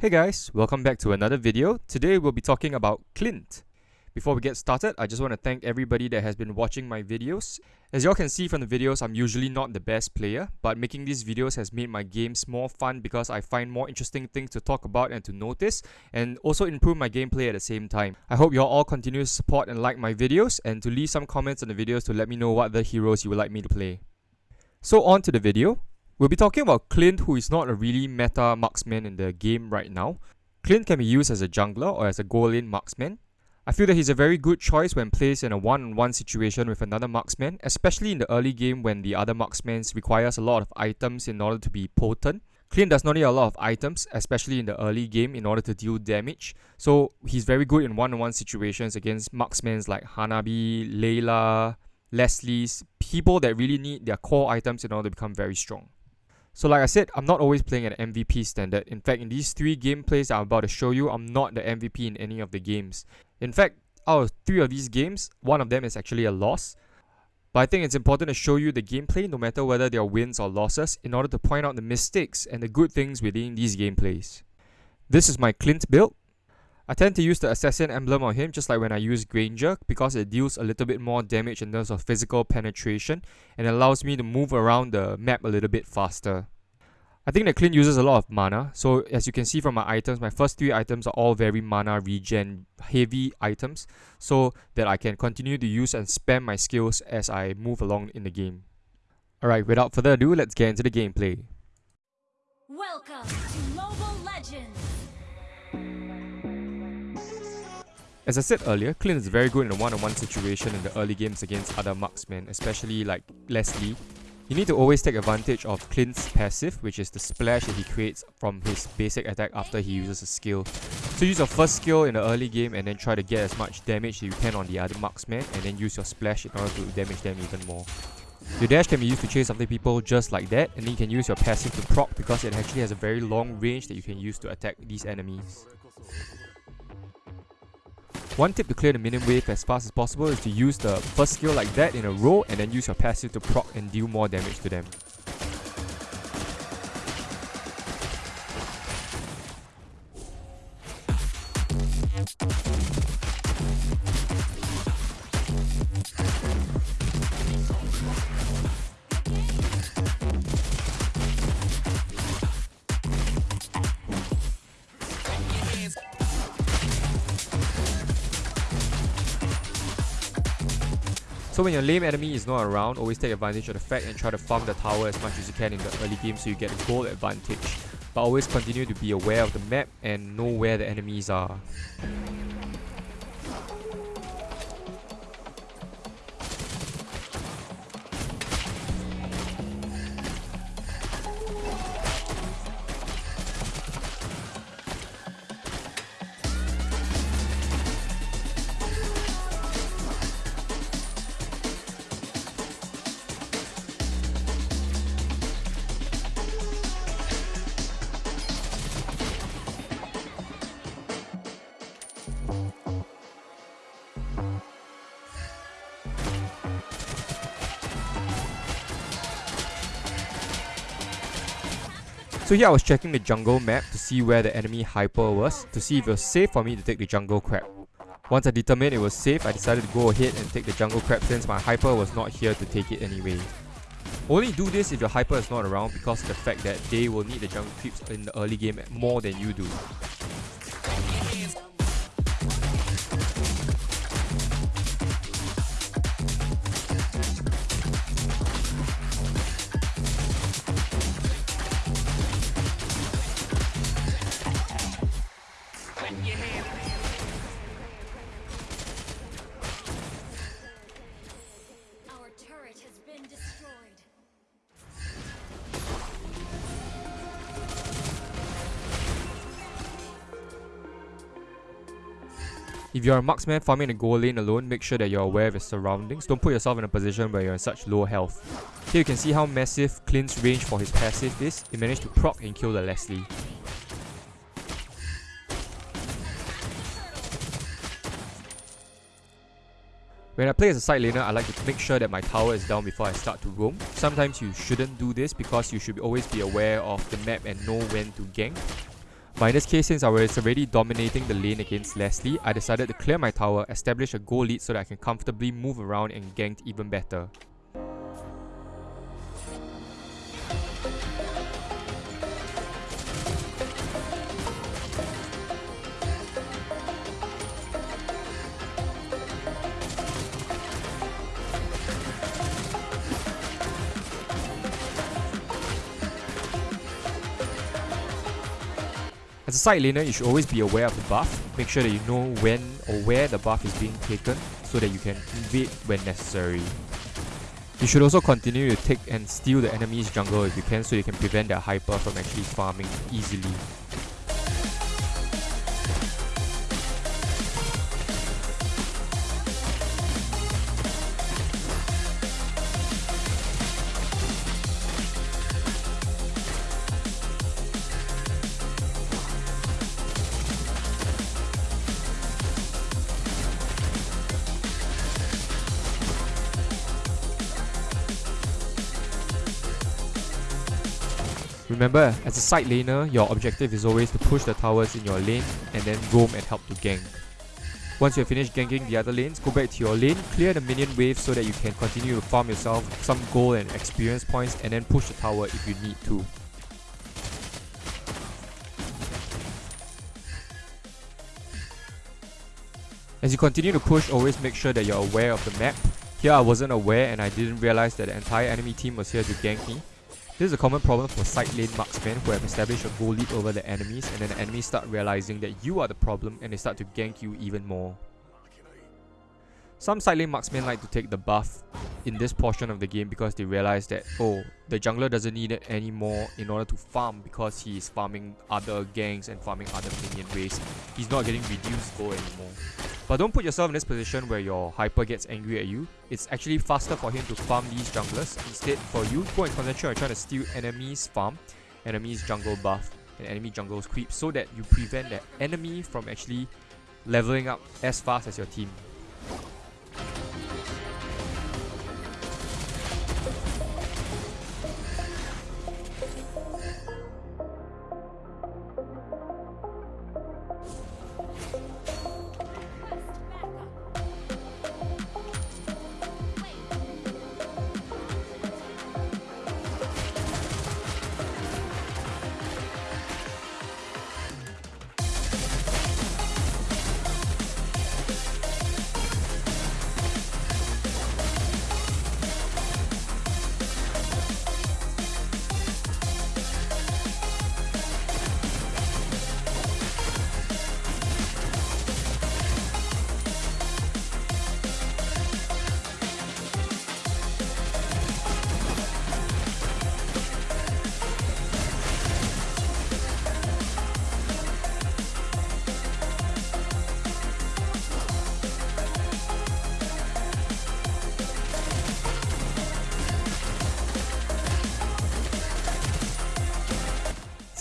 Hey guys, welcome back to another video. Today we'll be talking about Clint. Before we get started, I just want to thank everybody that has been watching my videos. As y'all can see from the videos, I'm usually not the best player, but making these videos has made my games more fun because I find more interesting things to talk about and to notice, and also improve my gameplay at the same time. I hope y'all all continue to support and like my videos, and to leave some comments on the videos to let me know what other heroes you would like me to play. So on to the video. We'll be talking about Clint who is not a really meta marksman in the game right now. Clint can be used as a jungler or as a gold marksman. I feel that he's a very good choice when placed in a one-on-one situation with another marksman, especially in the early game when the other marksman requires a lot of items in order to be potent. Clint does not need a lot of items, especially in the early game, in order to deal damage. So he's very good in one-on-one situations against marksmen like Hanabi, Layla, Leslie's, people that really need their core items in order to become very strong. So like I said, I'm not always playing at MVP standard. In fact, in these three gameplays I'm about to show you, I'm not the MVP in any of the games. In fact, out of three of these games, one of them is actually a loss. But I think it's important to show you the gameplay no matter whether they are wins or losses in order to point out the mistakes and the good things within these gameplays. This is my Clint build. I tend to use the assassin emblem on him just like when I use Granger because it deals a little bit more damage in terms of physical penetration and allows me to move around the map a little bit faster. I think that Clint uses a lot of mana, so as you can see from my items, my first three items are all very mana regen heavy items, so that I can continue to use and spam my skills as I move along in the game. Alright, without further ado, let's get into the gameplay. Welcome to Mobile Legends! As I said earlier, Clint is very good in a one-on-one situation in the early games against other marksmen, especially like Leslie. You need to always take advantage of Clint's passive, which is the splash that he creates from his basic attack after he uses a skill. So use your first skill in the early game and then try to get as much damage as you can on the other marksman and then use your splash in order to damage them even more. Your dash can be used to chase after people just like that and then you can use your passive to proc because it actually has a very long range that you can use to attack these enemies. One tip to clear the minion wave as fast as possible is to use the first skill like that in a row and then use your passive to proc and deal more damage to them. Your lane enemy is not around, always take advantage of the fact and try to farm the tower as much as you can in the early game so you get a gold advantage. But always continue to be aware of the map and know where the enemies are. So here I was checking the jungle map to see where the enemy hyper was, to see if it was safe for me to take the jungle crab. Once I determined it was safe, I decided to go ahead and take the jungle crab since my hyper was not here to take it anyway. Only do this if your hyper is not around because of the fact that they will need the jungle creeps in the early game more than you do. If you're a marksman farming a gold lane alone, make sure that you're aware of your surroundings. Don't put yourself in a position where you're in such low health. Here you can see how massive Clint's range for his passive is. He managed to proc and kill the Leslie. When I play as a side laner, I like to make sure that my tower is down before I start to roam. Sometimes you shouldn't do this because you should always be aware of the map and know when to gank. But in this case, since I was already dominating the lane against Leslie, I decided to clear my tower, establish a gold lead so that I can comfortably move around and gank even better. Side laner, you should always be aware of the buff. Make sure that you know when or where the buff is being taken so that you can invade when necessary. You should also continue to take and steal the enemy's jungle if you can so you can prevent their hyper from actually farming easily. Remember, as a side laner, your objective is always to push the towers in your lane and then roam and help to gank. Once you have finished ganking the other lanes, go back to your lane, clear the minion wave so that you can continue to farm yourself some gold and experience points and then push the tower if you need to. As you continue to push, always make sure that you're aware of the map. Here I wasn't aware and I didn't realize that the entire enemy team was here to gank me. This is a common problem for side lane marksmen who have established a gold lead over the enemies and then the enemies start realizing that you are the problem and they start to gank you even more. Some side lane marksmen like to take the buff in this portion of the game because they realize that, oh, the jungler doesn't need it anymore in order to farm because he is farming other gangs and farming other minion waves. He's not getting reduced gold anymore. But don't put yourself in this position where your hyper gets angry at you. It's actually faster for him to farm these junglers. Instead, for you, go and concentrate on trying to steal enemies farm, enemies jungle buff, and enemy jungles creep so that you prevent the enemy from actually leveling up as fast as your team.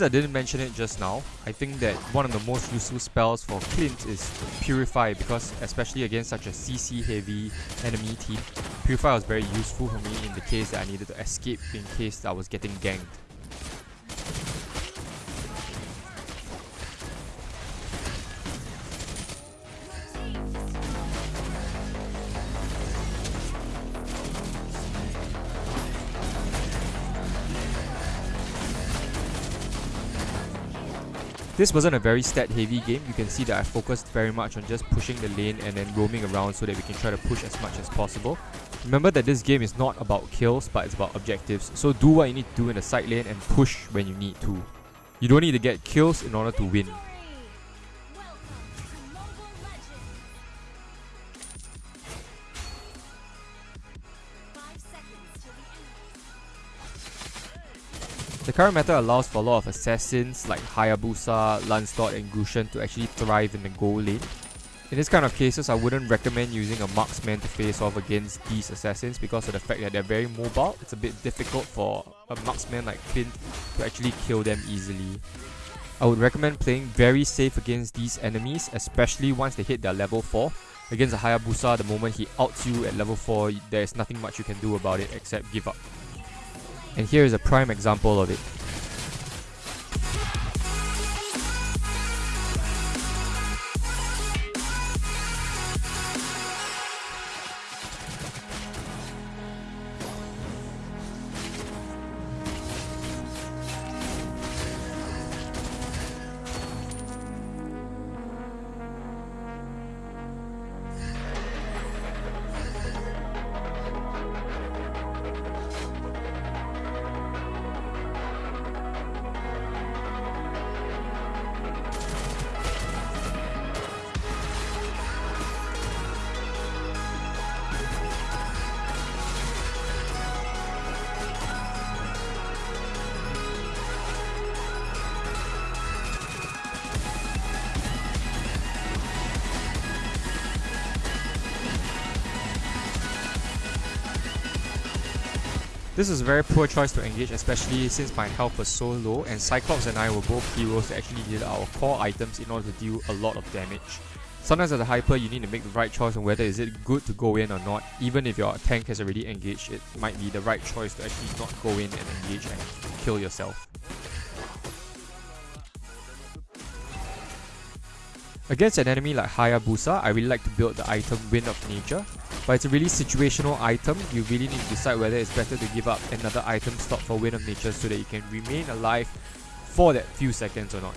Since I didn't mention it just now, I think that one of the most useful spells for Clint is Purify because especially against such a CC heavy enemy team, Purify was very useful for me in the case that I needed to escape in case I was getting ganked. This wasn't a very stat heavy game, you can see that I focused very much on just pushing the lane and then roaming around so that we can try to push as much as possible. Remember that this game is not about kills but it's about objectives, so do what you need to do in the side lane and push when you need to. You don't need to get kills in order to win. The current meta allows for a lot of assassins like Hayabusa, Lancelot and Gusion to actually thrive in the gold lane. In this kind of cases, I wouldn't recommend using a marksman to face off against these assassins because of the fact that they're very mobile. It's a bit difficult for a marksman like Clint to actually kill them easily. I would recommend playing very safe against these enemies, especially once they hit their level 4. Against a Hayabusa, the moment he outs you at level 4, there's nothing much you can do about it except give up. And here is a prime example of it. This is a very poor choice to engage especially since my health was so low and Cyclops and I were both heroes that actually needed our core items in order to deal a lot of damage. Sometimes as a hyper you need to make the right choice on whether is it good to go in or not. Even if your tank has already engaged, it might be the right choice to actually not go in and engage and kill yourself. Against an enemy like Hayabusa, I really like to build the item Wind of Nature, but it's a really situational item, you really need to decide whether it's better to give up another item slot for Wind of Nature so that you can remain alive for that few seconds or not.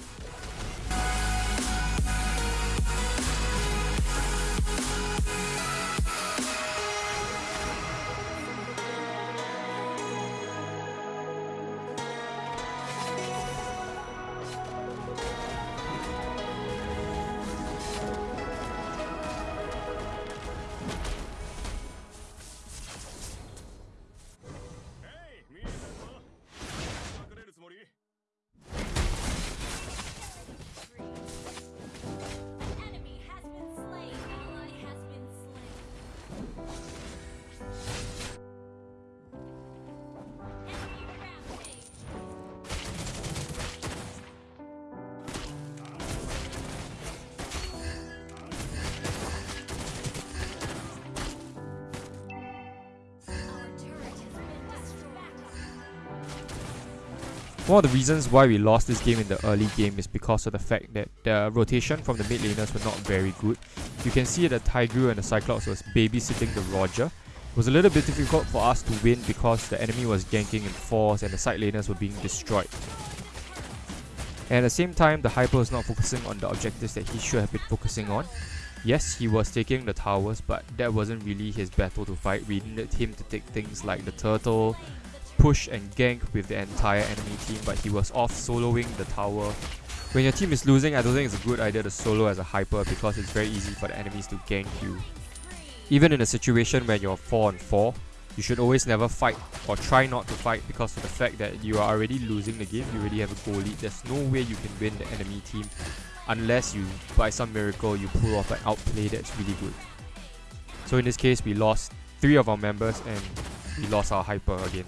One of the reasons why we lost this game in the early game is because of the fact that the rotation from the mid laners were not very good. You can see that the Tigreal and the Cyclops was babysitting the Roger. It was a little bit difficult for us to win because the enemy was ganking in force and the side laners were being destroyed. And at the same time, the Hyper was not focusing on the objectives that he should have been focusing on. Yes, he was taking the towers, but that wasn't really his battle to fight. We needed him to take things like the turtle, push and gank with the entire enemy team, but he was off soloing the tower. When your team is losing, I don't think it's a good idea to solo as a hyper because it's very easy for the enemies to gank you. Even in a situation where you're 4 on 4, you should always never fight or try not to fight because of the fact that you are already losing the game, you already have a gold lead. There's no way you can win the enemy team unless you, by some miracle, you pull off an outplay that's really good. So in this case, we lost 3 of our members and we lost our hyper again.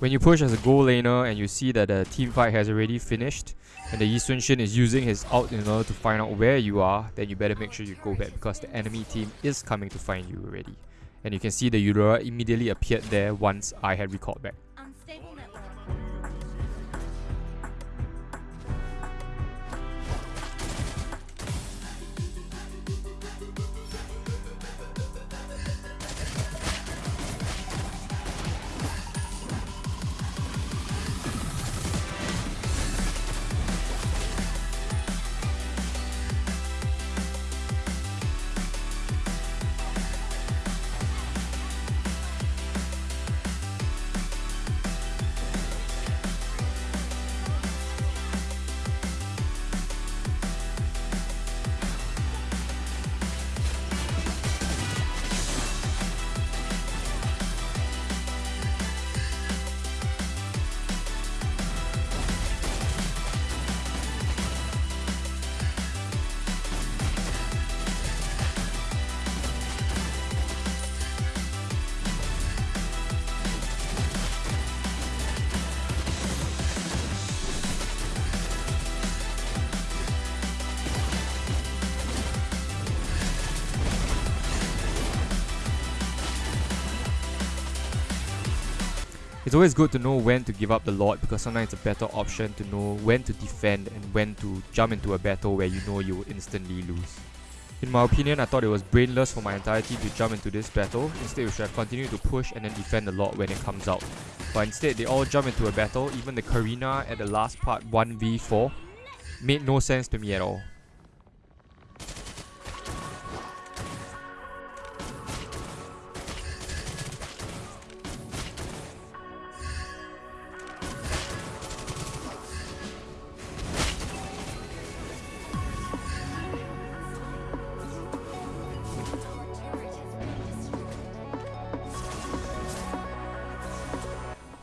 When you push as a gold laner and you see that the team fight has already finished and the Yi Sun Shin is using his ult in order to find out where you are, then you better make sure you go back because the enemy team is coming to find you already. And you can see the Eudora immediately appeared there once I had recalled back. It's always good to know when to give up the Lord because sometimes it's a better option to know when to defend and when to jump into a battle where you know you will instantly lose. In my opinion, I thought it was brainless for my entire team to jump into this battle. Instead, we should have continued to push and then defend the Lord when it comes out. But instead, they all jump into a battle. Even the Karina at the last part 1v4 made no sense to me at all.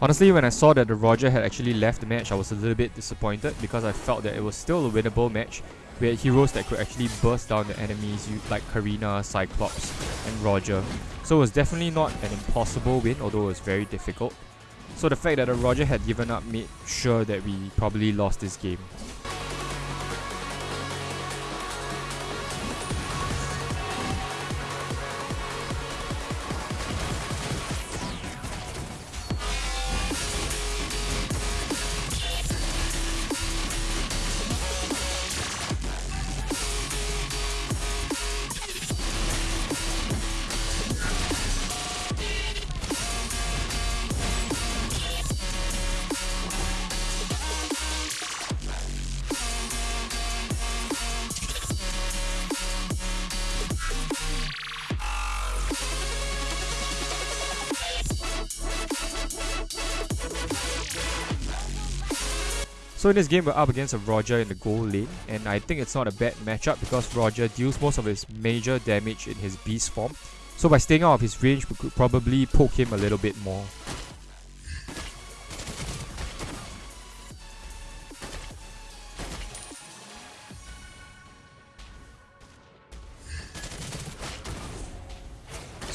Honestly, when I saw that the Roger had actually left the match, I was a little bit disappointed because I felt that it was still a winnable match. We had heroes that could actually burst down the enemies like Karina, Cyclops, and Roger. So it was definitely not an impossible win, although it was very difficult. So the fact that Roger had given up made sure that we probably lost this game. So in this game, we're up against a Roger in the gold lane, and I think it's not a bad matchup because Roger deals most of his major damage in his beast form. So by staying out of his range, we could probably poke him a little bit more.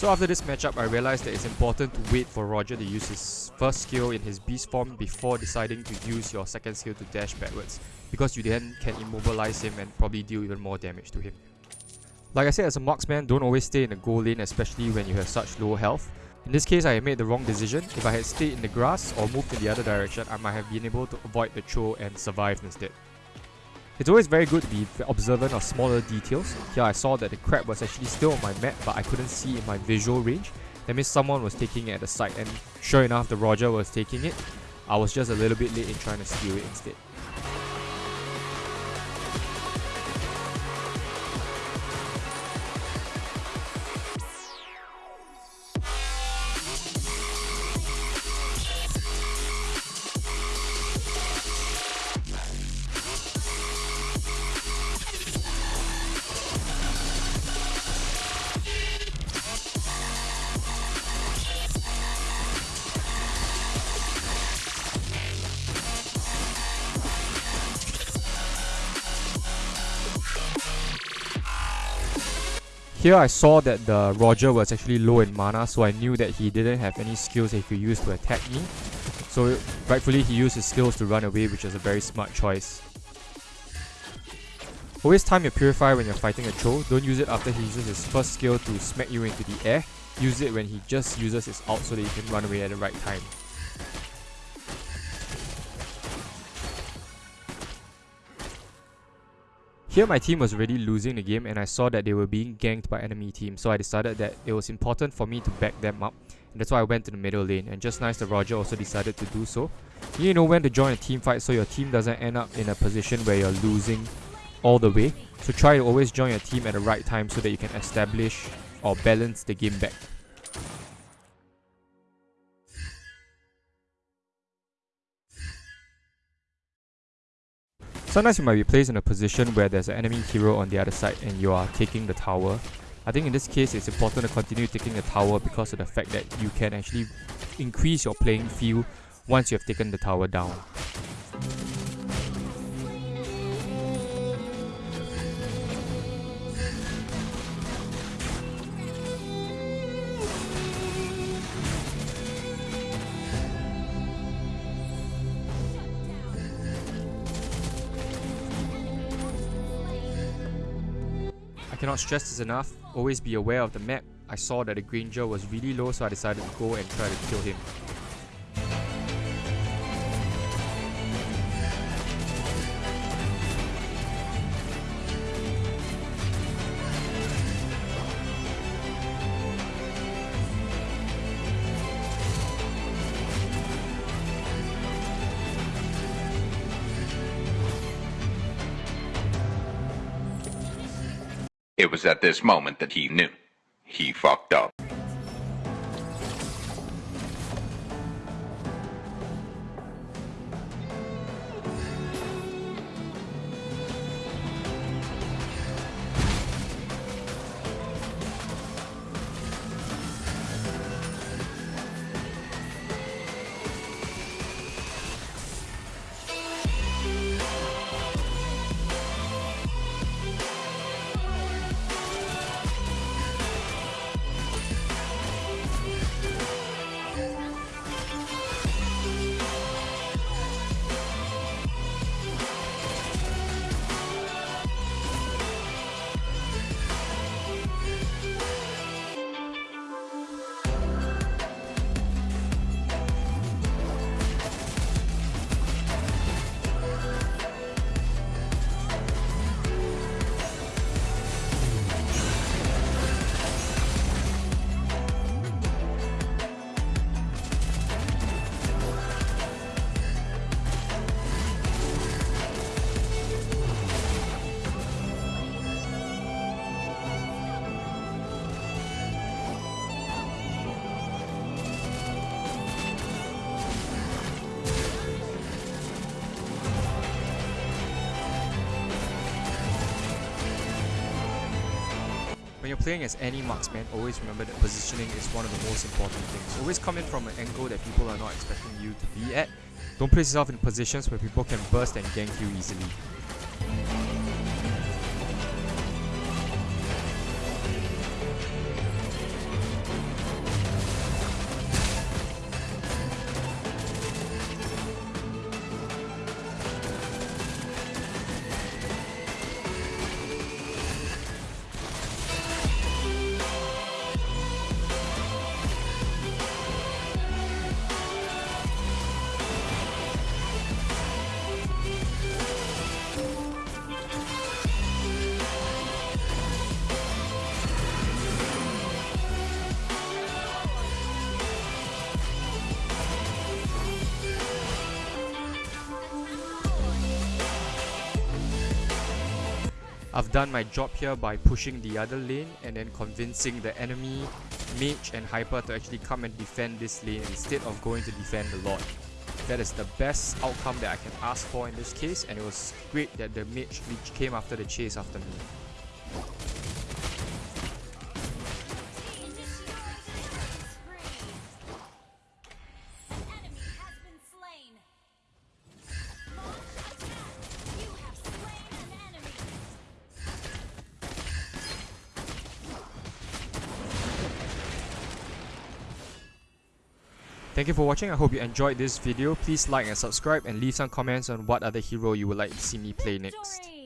So after this matchup, I realized that it's important to wait for Roger to use his first skill in his beast form before deciding to use your second skill to dash backwards, because you then can immobilize him and probably deal even more damage to him. Like I said, as a marksman, don't always stay in the gold lane, especially when you have such low health. In this case, I made the wrong decision. If I had stayed in the grass or moved in the other direction, I might have been able to avoid the throw and survive instead. It's always very good to be observant of smaller details. Here I saw that the crab was actually still on my map but I couldn't see in my visual range. That means someone was taking it at the site and sure enough the Roger was taking it. I was just a little bit late in trying to steal it instead. Here I saw that the Roger was actually low in mana so I knew that he didn't have any skills he could use to attack me. So rightfully he used his skills to run away which is a very smart choice. Always time your purifier when you're fighting a troll, don't use it after he uses his first skill to smack you into the air, use it when he just uses his ult so that you can run away at the right time. Here my team was already losing the game and I saw that they were being ganked by enemy teams so I decided that it was important for me to back them up and that's why I went to the middle lane and just nice the Roger also decided to do so. You know when to join a team fight so your team doesn't end up in a position where you're losing all the way. So try to always join your team at the right time so that you can establish or balance the game back. Sometimes you might be placed in a position where there's an enemy hero on the other side and you are taking the tower. I think in this case it's important to continue taking the tower because of the fact that you can actually increase your playing field once you have taken the tower down. Cannot stress this enough, always be aware of the map. I saw that the Granger was really low so I decided to go and try to kill him. It was at this moment that he knew. He fucked up. Playing as any marksman, always remember that positioning is one of the most important things. Always come in from an angle that people are not expecting you to be at. Don't place yourself in positions where people can burst and gank you easily. Done my job here by pushing the other lane and then convincing the enemy, mage and hyper to actually come and defend this lane instead of going to defend the lord. That is the best outcome that I can ask for in this case and it was great that the mage came after the chase after me. Thank you for watching, I hope you enjoyed this video. Please like and subscribe and leave some comments on what other hero you would like to see me play next.